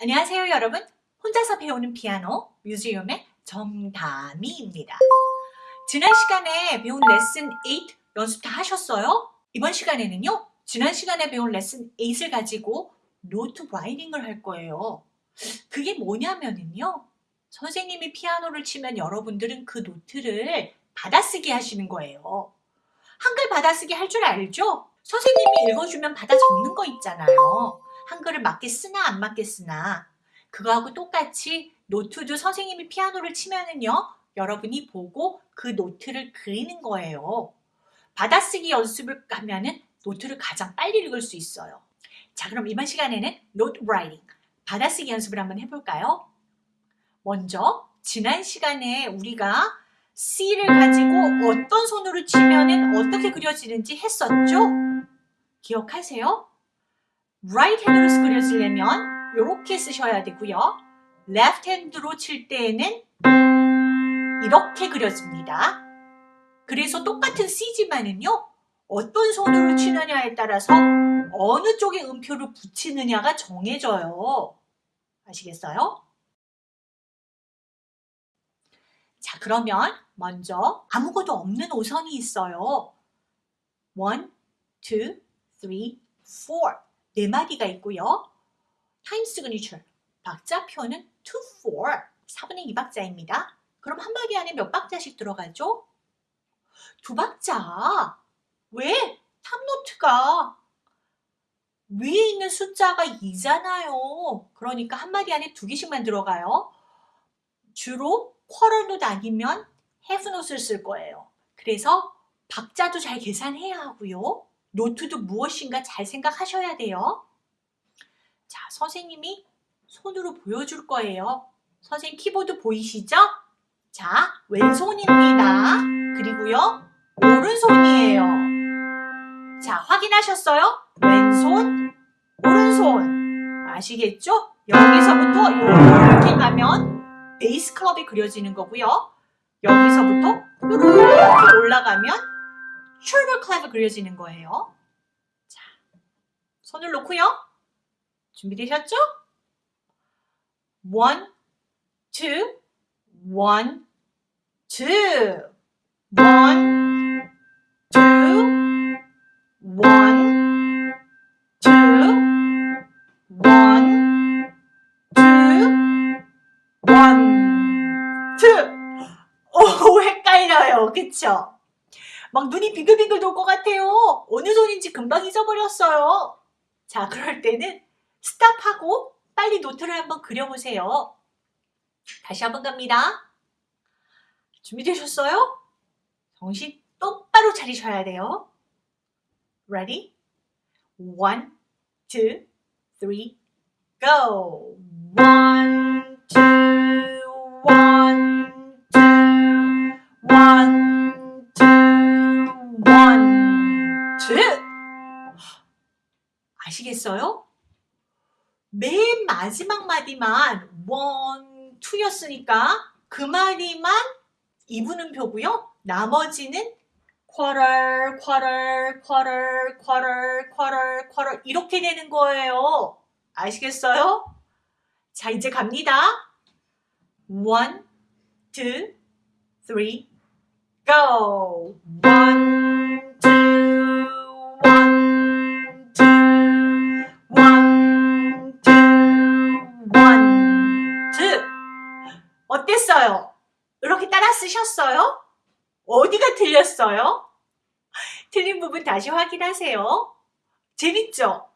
안녕하세요 여러분. 혼자서 배우는 피아노 뮤지엄의 정다미입니다. 지난 시간에 배운 레슨 8 연습 다 하셨어요? 이번 시간에는요 지난 시간에 배운 레슨 8을 가지고 note writing을 할 거예요. 그게 뭐냐면은요 선생님이 피아노를 치면 여러분들은 그 note를 받아쓰기 하시는 거예요. 한글 받아쓰기 할 줄 알죠? 선생님이 읽어주면 받아 적는 거 있잖아요 한글을 맞게 쓰나 안 맞게 쓰나 그거하고 똑같이 note도 선생님이 피아노를 치면은요 여러분이 보고 그 note를 그리는 거예요 받아쓰기 연습을 하면은 note를 가장 빨리 읽을 수 있어요 자 그럼 이번 시간에는 note writing 받아쓰기 연습을 한번 해볼까요? 먼저 지난 시간에 우리가 C를 가지고 어떤 손으로 치면은 어떻게 그려지는지 했었죠? 기억하세요? Right hand로 그려지려면 이렇게 쓰셔야 되고요. left hand로 칠 때에는 이렇게 그려집니다. 그래서 똑같은 C지만은요. 어떤 손으로 치느냐에 따라서 어느 쪽에 음표를 붙이느냐가 정해져요. 아시겠어요? 자 그러면 먼저 아무것도 없는 오선이 있어요. 1, 2, 3, 4 네 마디가 있고요. time signature 박자표는 2, 4 4분의 2박자입니다. 그럼 한 마디 안에 몇 박자씩 들어가죠? 두 박자. 왜? top note가 위에 있는 숫자가 2잖아요. 그러니까 한 마디 안에 두 개씩만 들어가요. 주로 quarter note 아니면 헤프노트를 쓸 거예요. 그래서 박자도 잘 계산해야 하고요. 노트도 무엇인가 잘 생각하셔야 돼요. 자, 선생님이 손으로 보여줄 거예요. 선생님 키보드 보이시죠? 자, 왼손입니다. 그리고요, 오른손이에요. 자, 확인하셨어요? 왼손, 오른손. 아시겠죠? 여기서부터 이렇게 가면 베이스 클럽이 그려지는 거고요. 여기서부터 이렇게 올라가면 숄더 클랩이 그려지는 거예요. 자, 손을 놓고요. 준비되셨죠? One, two, one, two, one. 오, 헷갈려요. 그쵸? 막 눈이 빙글빙글 돌 것 같아요. 어느 손인지 금방 잊어버렸어요. 자, 그럴 때는 스탑하고 빨리 노트를 한번 그려보세요. 다시 한번 갑니다. 준비되셨어요? 정신 똑바로 차리셔야 돼요. Ready? One, two, go! One, two, one, two, one, 아시겠어요? 맨 마지막 마디만 원, 투였으니까 그 마디만 이분음표고요. 나머지는 quarter, quarter, quarter, quarter, quarter, quarter 이렇게 되는 거예요. 아시겠어요? 자, 이제 갑니다. One, two, three, go! One, 어땠어요? 이렇게 따라 쓰셨어요? 어디가 틀렸어요? 틀린 부분 다시 확인하세요. 재밌죠?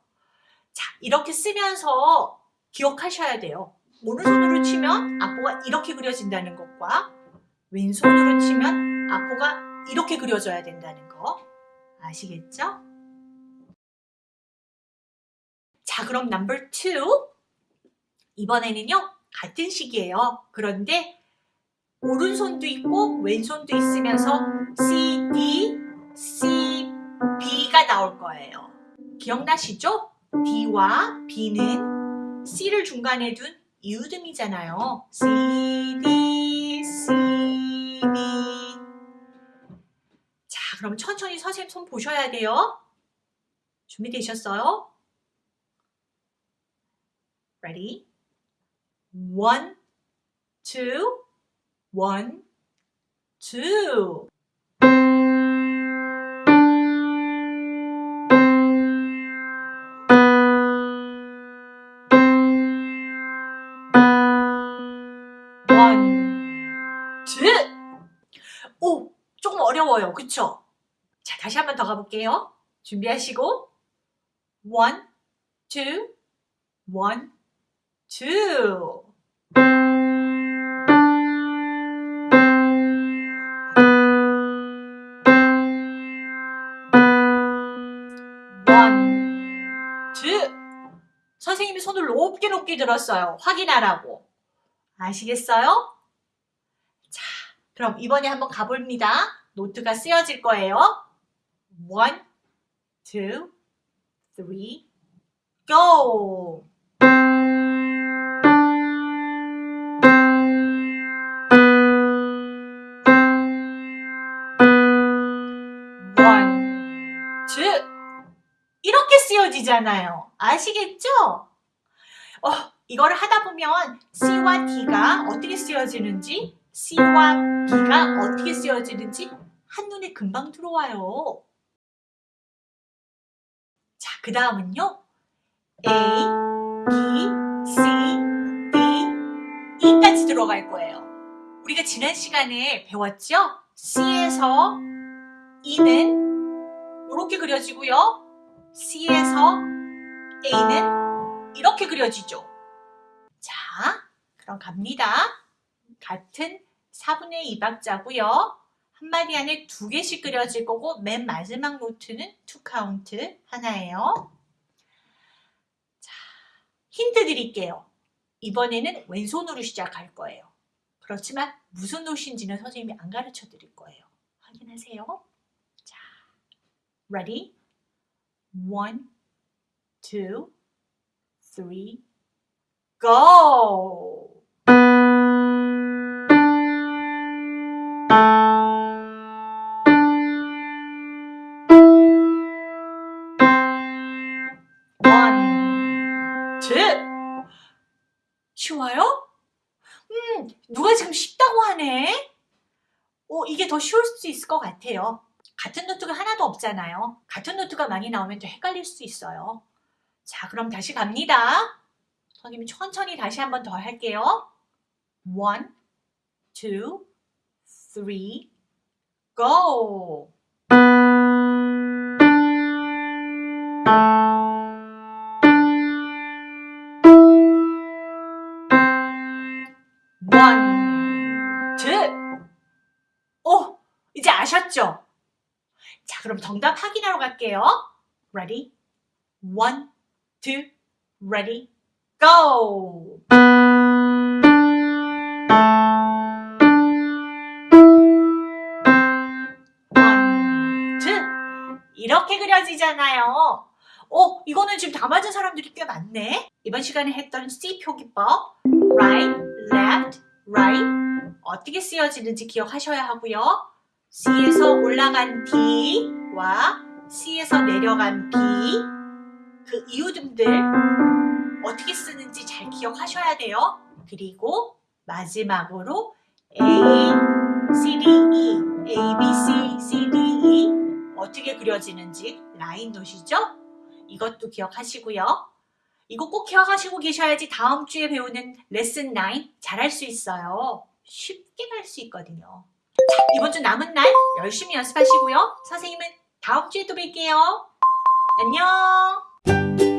자, 이렇게 쓰면서 기억하셔야 돼요. 오른손으로 치면 악보가 이렇게 그려진다는 것과 왼손으로 치면 악보가 이렇게 그려져야 된다는 거 아시겠죠? 자, 그럼 넘버 2 이번에는요. 같은 식이에요. 그런데 오른손도 있고 왼손도 있으면서 C, D, C, B가 나올 거예요. 기억나시죠? D와 B는 C를 중간에 둔 이웃음이잖아요. C, D, C, B 자, 그럼 천천히 선생님 손 보셔야 돼요. 준비되셨어요? Ready? One, two, one, two. 오, 조금 어려워요. 그쵸? 자, 다시 한 번 더 가볼게요. 준비하시고 one, two, one, two. 선생님이 손을 높게 높게 들었어요. 확인하라고. 아시겠어요? 자, 그럼 이번에 한번 가봅니다. 노트가 쓰여질 거예요. one, two, go! 이렇게 쓰여지잖아요. 아시겠죠? 어, 이거를 하다 보면 C와 D가 어떻게 쓰여지는지 C와 B가 어떻게 쓰여지는지 한눈에 금방 들어와요. 자, 그 다음은요. A, B, C, D, E까지 들어갈 거예요. 우리가 지난 시간에 배웠죠? C에서 E는 이렇게 그려지고요. C에서 A는 이렇게 그려지죠. 자, 그럼 갑니다. 같은 4분의 2박자고요. 한 마디 안에 두 개씩 그려질 거고 맨 마지막 note는 two count 하나예요. 자, 힌트 드릴게요. 이번에는 왼손으로 시작할 거예요. 그렇지만 무슨 note인지는 선생님이 안 가르쳐 드릴 거예요. 확인하세요. 자, ready? One, two, three, go! One, two. 쉬워요? 음, 누가 지금 쉽다고 하네? 어, 이게 더 쉬울 수 있을 것 같아요. 같은 노트가 하나도 없잖아요. 같은 노트가 많이 나오면 또 헷갈릴 수 있어요. 자, 그럼 다시 갑니다. 선생님이 천천히 다시 한 번 더 할게요. One, two, three, go! 정답 확인하러 갈게요. Ready? One, two, ready, go! One, two. 이렇게 그려지잖아요. 어, 이거는 지금 다 맞은 사람들이 꽤 많네. 이번 시간에 했던 C 표기법 right, left, right 어떻게 쓰여지는지 기억하셔야 하고요. C에서 올라간 D와 C에서 내려간 B 그 이유등들 어떻게 쓰는지 잘 기억하셔야 돼요. 그리고 마지막으로 A, C, D, E, A, B, C, C, D, E 어떻게 그려지는지 라인 노시죠? 이것도 기억하시고요. 이거 꼭 기억하시고 계셔야지 다음 주에 배우는 레슨 9 잘할 수 있어요. 쉽게 갈 수 있거든요. 자, 이번 주 남은 날 열심히 연습하시고요. 선생님은 다음 주에 또 뵐게요. 안녕! Thank you.